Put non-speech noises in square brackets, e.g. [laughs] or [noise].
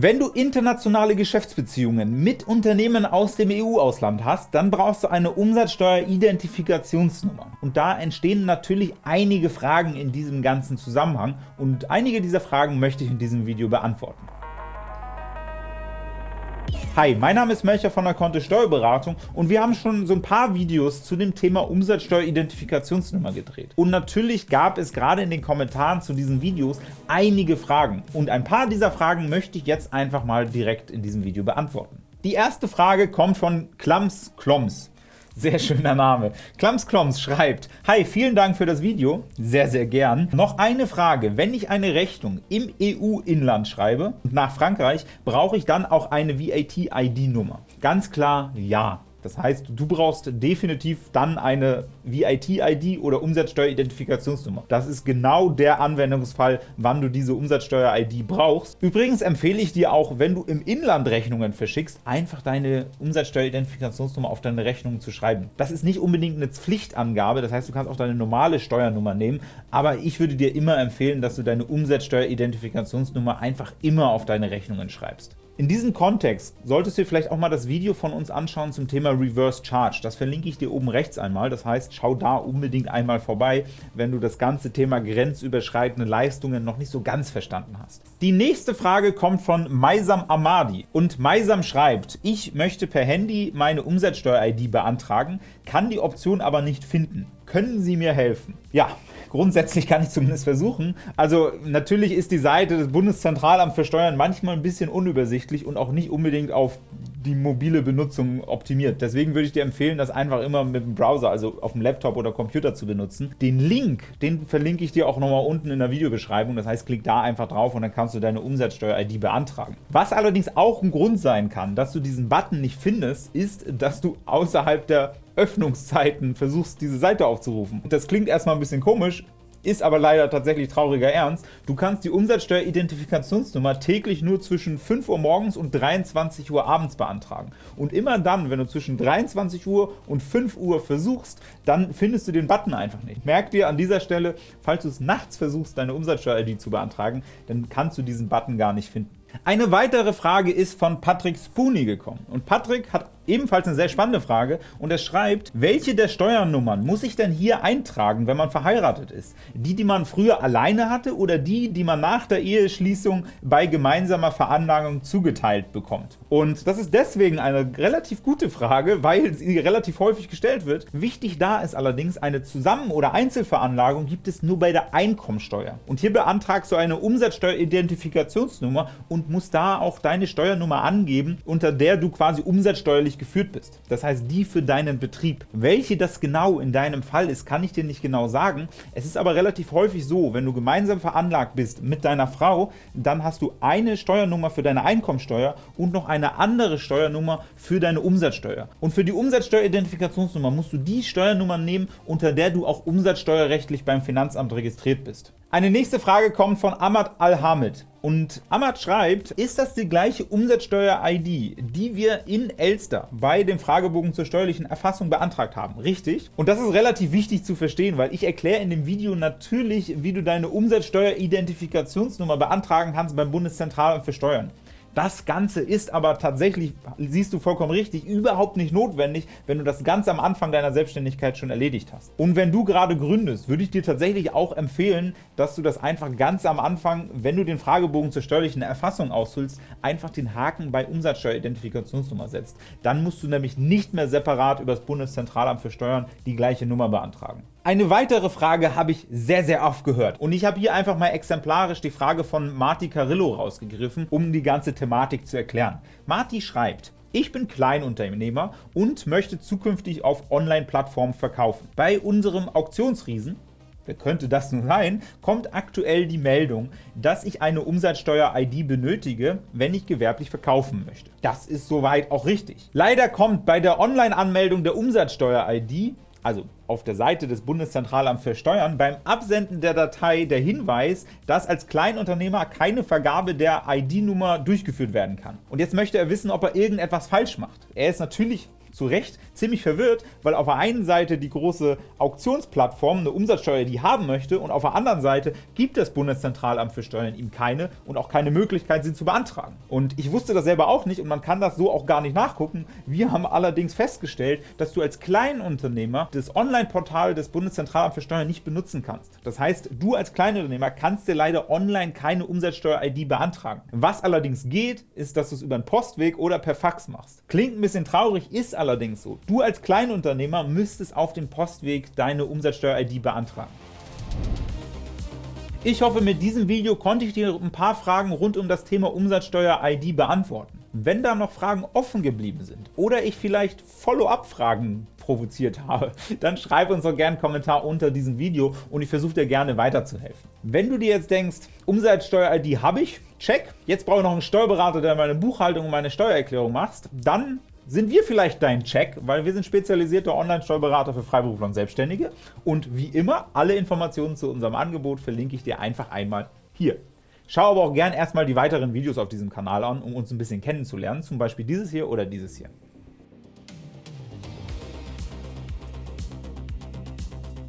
Wenn du internationale Geschäftsbeziehungen mit Unternehmen aus dem EU-Ausland hast, dann brauchst du eine Umsatzsteuer-Identifikationsnummer. Und da entstehen natürlich einige Fragen in diesem ganzen Zusammenhang, und einige dieser Fragen möchte ich in diesem Video beantworten. Hi, mein Name ist Melcher von der Kontist Steuerberatung und wir haben schon so ein paar Videos zu dem Thema Umsatzsteueridentifikationsnummer gedreht. Und natürlich gab es gerade in den Kommentaren zu diesen Videos einige Fragen. Und ein paar dieser Fragen möchte ich jetzt einfach mal direkt in diesem Video beantworten. Die erste Frage kommt von Klams Kloms. Sehr schöner Name. Klams Kloms schreibt, Hi, vielen Dank für das Video. Sehr, sehr gern. Noch eine Frage. Wenn ich eine Rechnung im EU-Inland schreibe nach Frankreich, brauche ich dann auch eine VAT-ID-Nummer? Ganz klar ja. Das heißt, du brauchst definitiv dann eine VIT-ID oder Umsatzsteueridentifikationsnummer. Das ist genau der Anwendungsfall, wann du diese Umsatzsteuer-ID brauchst. Übrigens empfehle ich dir auch, wenn du im Inland Rechnungen verschickst, einfach deine Umsatzsteueridentifikationsnummer auf deine Rechnung zu schreiben. Das ist nicht unbedingt eine Pflichtangabe, das heißt, du kannst auch deine normale Steuernummer nehmen, aber ich würde dir immer empfehlen, dass du deine Umsatzsteueridentifikationsnummer einfach immer auf deine Rechnungen schreibst. In diesem Kontext solltest du dir vielleicht auch mal das Video von uns anschauen zum Thema Reverse Charge. Das verlinke ich dir oben rechts einmal. Das heißt, schau da unbedingt einmal vorbei, wenn du das ganze Thema grenzüberschreitende Leistungen noch nicht so ganz verstanden hast. Die nächste Frage kommt von Maisam Amadi. Und Maisam schreibt, ich möchte per Handy meine Umsatzsteuer-ID beantragen, kann die Option aber nicht finden. Können Sie mir helfen? Ja, Grundsätzlich kann ich zumindest versuchen. Also natürlich ist die Seite des Bundeszentralamts für Steuern manchmal ein bisschen unübersichtlich und auch nicht unbedingt auf die mobile Benutzung optimiert. Deswegen würde ich dir empfehlen, das einfach immer mit dem Browser, also auf dem Laptop oder Computer zu benutzen. Den Link, den verlinke ich dir auch nochmal unten in der Videobeschreibung. Das heißt, klick da einfach drauf und dann kannst du deine Umsatzsteuer-ID beantragen. Was allerdings auch ein Grund sein kann, dass du diesen Button nicht findest, ist, dass du außerhalb der Öffnungszeiten versuchst, diese Seite aufzurufen. Das klingt erstmal ein bisschen komisch, ist aber leider tatsächlich trauriger Ernst. Du kannst die Umsatzsteuer-Identifikationsnummer täglich nur zwischen 5 Uhr morgens und 23 Uhr abends beantragen. Und immer dann, wenn du zwischen 23 Uhr und 5 Uhr versuchst, dann findest du den Button einfach nicht. Merk dir an dieser Stelle, falls du es nachts versuchst, deine Umsatzsteuer-ID zu beantragen, dann kannst du diesen Button gar nicht finden. Eine weitere Frage ist von Patrick Spooney gekommen. Und Patrick hat ebenfalls eine sehr spannende Frage und er schreibt, welche der Steuernummern muss ich denn hier eintragen, wenn man verheiratet ist? Die, die man früher alleine hatte oder die, die man nach der Eheschließung bei gemeinsamer Veranlagung zugeteilt bekommt? Und das ist deswegen eine relativ gute Frage, weil sie relativ häufig gestellt wird. Wichtig da ist allerdings, eine Zusammen- oder Einzelveranlagung gibt es nur bei der Einkommensteuer. Und hier beantragst du eine Umsatzsteueridentifikationsnummer und musst da auch deine Steuernummer angeben, unter der du quasi umsatzsteuerlich geführt bist. Das heißt, die für deinen Betrieb. Welche das genau in deinem Fall ist, kann ich dir nicht genau sagen. Es ist aber relativ häufig so, wenn du gemeinsam veranlagt bist mit deiner Frau, dann hast du eine Steuernummer für deine Einkommensteuer und noch eine andere Steuernummer für deine Umsatzsteuer. Und für die Umsatzsteueridentifikationsnummer musst du die Steuernummer nehmen, unter der du auch umsatzsteuerrechtlich beim Finanzamt registriert bist. Eine nächste Frage kommt von Ahmad Al-Hamid. Und Ahmad schreibt, ist das die gleiche Umsatzsteuer-ID, die wir in Elster bei dem Fragebogen zur steuerlichen Erfassung beantragt haben? Richtig? Und das ist relativ wichtig zu verstehen, weil ich erkläre in dem Video natürlich, wie du deine Umsatzsteuer-Identifikationsnummer beantragen kannst beim Bundeszentralamt für Steuern. Das Ganze ist aber tatsächlich, siehst du vollkommen richtig, überhaupt nicht notwendig, wenn du das ganz am Anfang deiner Selbstständigkeit schon erledigt hast. Und wenn du gerade gründest, würde ich dir tatsächlich auch empfehlen, dass du das einfach ganz am Anfang, wenn du den Fragebogen zur steuerlichen Erfassung ausfüllst, einfach den Haken bei Umsatzsteueridentifikationsnummer setzt. Dann musst du nämlich nicht mehr separat über das Bundeszentralamt für Steuern die gleiche Nummer beantragen. Eine weitere Frage habe ich sehr, sehr oft gehört. Und ich habe hier einfach mal exemplarisch die Frage von Marti Carillo rausgegriffen, um die ganze Thematik zu erklären. Marti schreibt, ich bin Kleinunternehmer und möchte zukünftig auf Online-Plattformen verkaufen. Bei unserem Auktionsriesen wer könnte das nun sein, kommt aktuell die Meldung, dass ich eine Umsatzsteuer-ID benötige, wenn ich gewerblich verkaufen möchte. Das ist soweit auch richtig. Leider kommt bei der Online-Anmeldung der Umsatzsteuer-ID also auf der Seite des Bundeszentralamts für Steuern, beim Absenden der Datei der Hinweis, dass als Kleinunternehmer keine Vergabe der ID-Nummer durchgeführt werden kann. Und jetzt möchte er wissen, ob er irgendetwas falsch macht. Er ist natürlich zu Recht ziemlich verwirrt, weil auf der einen Seite die große Auktionsplattform eine Umsatzsteuer die haben möchte und auf der anderen Seite gibt das Bundeszentralamt für Steuern ihm keine und auch keine Möglichkeit, sie zu beantragen. Und ich wusste das selber auch nicht und man kann das so auch gar nicht nachgucken. Wir haben allerdings festgestellt, dass du als Kleinunternehmer das Online-Portal des Bundeszentralamts für Steuern nicht benutzen kannst. Das heißt, du als Kleinunternehmer kannst dir leider online keine Umsatzsteuer-ID beantragen. Was allerdings geht, ist, dass du es über einen Postweg oder per Fax machst. Klingt ein bisschen traurig, ist allerdings so. Du als Kleinunternehmer müsstest auf dem Postweg deine Umsatzsteuer-ID beantragen. Ich hoffe, mit diesem Video konnte ich dir ein paar Fragen rund um das Thema Umsatzsteuer-ID beantworten. Wenn da noch Fragen offen geblieben sind oder ich vielleicht Follow-up-Fragen provoziert [laughs] habe, dann schreib uns doch gerne einen Kommentar unter diesem Video und ich versuche dir gerne weiterzuhelfen. Wenn du dir jetzt denkst, Umsatzsteuer-ID habe ich, check, jetzt brauche ich noch einen Steuerberater, der meine Buchhaltung und meine Steuererklärung macht, dann sind wir vielleicht dein Check, weil wir sind spezialisierte Online-Steuerberater für Freiberufler und Selbstständige und wie immer, alle Informationen zu unserem Angebot verlinke ich dir einfach einmal hier. Schau aber auch gern erstmal die weiteren Videos auf diesem Kanal an, um uns ein bisschen kennenzulernen, zum Beispiel dieses hier oder dieses hier.